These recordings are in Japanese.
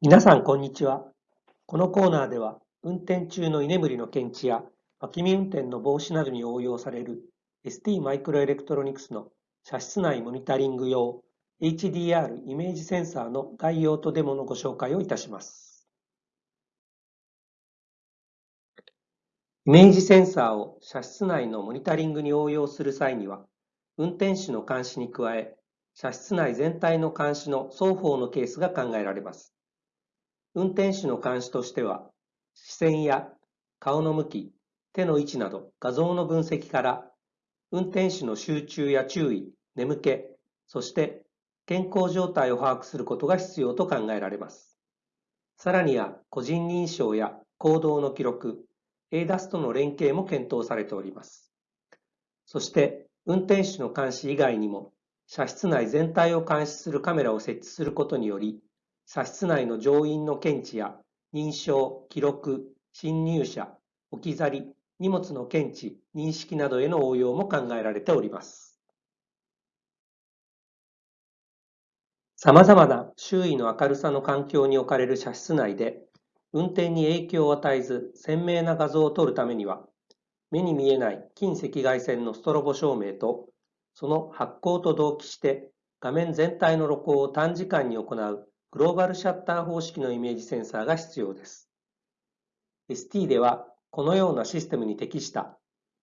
皆さん、こんにちは。このコーナーでは、運転中の居眠りの検知や、脇見運転の防止などに応用される ST マイクロエレクトロニクスの車室内モニタリング用 HDR イメージセンサーの概要とデモのご紹介をいたします。イメージセンサーを車室内のモニタリングに応用する際には、運転手の監視に加え、車室内全体の監視の双方のケースが考えられます。運転手の監視としては、視線や顔の向き、手の位置など画像の分析から、運転手の集中や注意、眠気、そして健康状態を把握することが必要と考えられます。さらには個人認証や行動の記録、ADAS との連携も検討されております。そして運転手の監視以外にも、車室内全体を監視するカメラを設置することにより、車室内の乗員の検知や認証、記録、侵入者、置き去り、荷物の検知、認識などへの応用も考えられております。様々な周囲の明るさの環境に置かれる車室内で、運転に影響を与えず鮮明な画像を撮るためには、目に見えない近赤外線のストロボ照明と、その発光と同期して画面全体の露光を短時間に行うグローバルシャッター方式のイメージセンサーが必要です。ST ではこのようなシステムに適した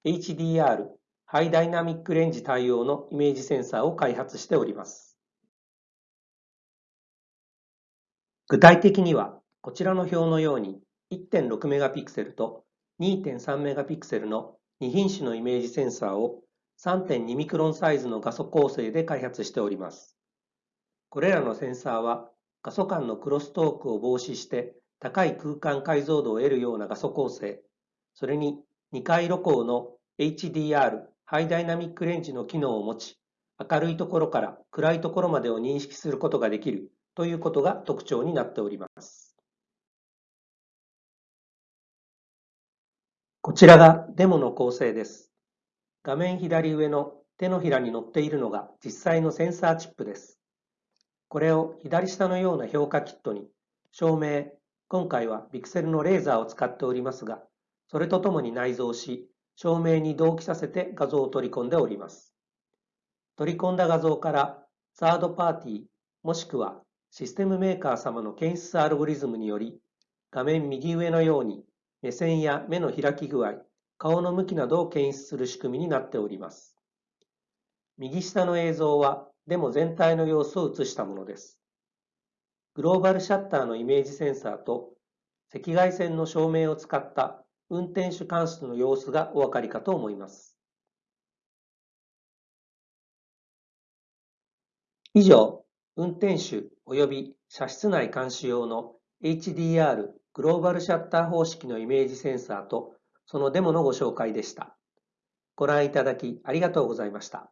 HDR ハイダイナミックレンジ対応のイメージセンサーを開発しております。具体的にはこちらの表のように1.6メガピクセルと2.3メガピクセルの2品種のイメージセンサーを3.2ミクロンサイズの画素構成で開発しております。これらのセンサーは画素間のクロストークを防止して高い空間解像度を得るような画素構成、それに2回露光の HDR ハイダイナミックレンジの機能を持ち、明るいところから暗いところまでを認識することができるということが特徴になっております。こちらがデモの構成です。画面左上の手のひらに載っているのが実際のセンサーチップです。これを左下のような評価キットに、照明、今回はピクセルのレーザーを使っておりますが、それとともに内蔵し、照明に同期させて画像を取り込んでおります。取り込んだ画像からサードパーティーもしくはシステムメーカー様の検出アルゴリズムにより画面右上のように目線や目の開き具合、顔の向きなどを検出する仕組みになっております。右下の映像はでも全体の様子を映したものです。グローバルシャッターのイメージセンサーと赤外線の照明を使った運転手監視の様子がお分かりかと思います。以上、運転手及び車室内監視用の HDR グローバルシャッター方式のイメージセンサーとそのデモのご紹介でした。ご覧いただきありがとうございました。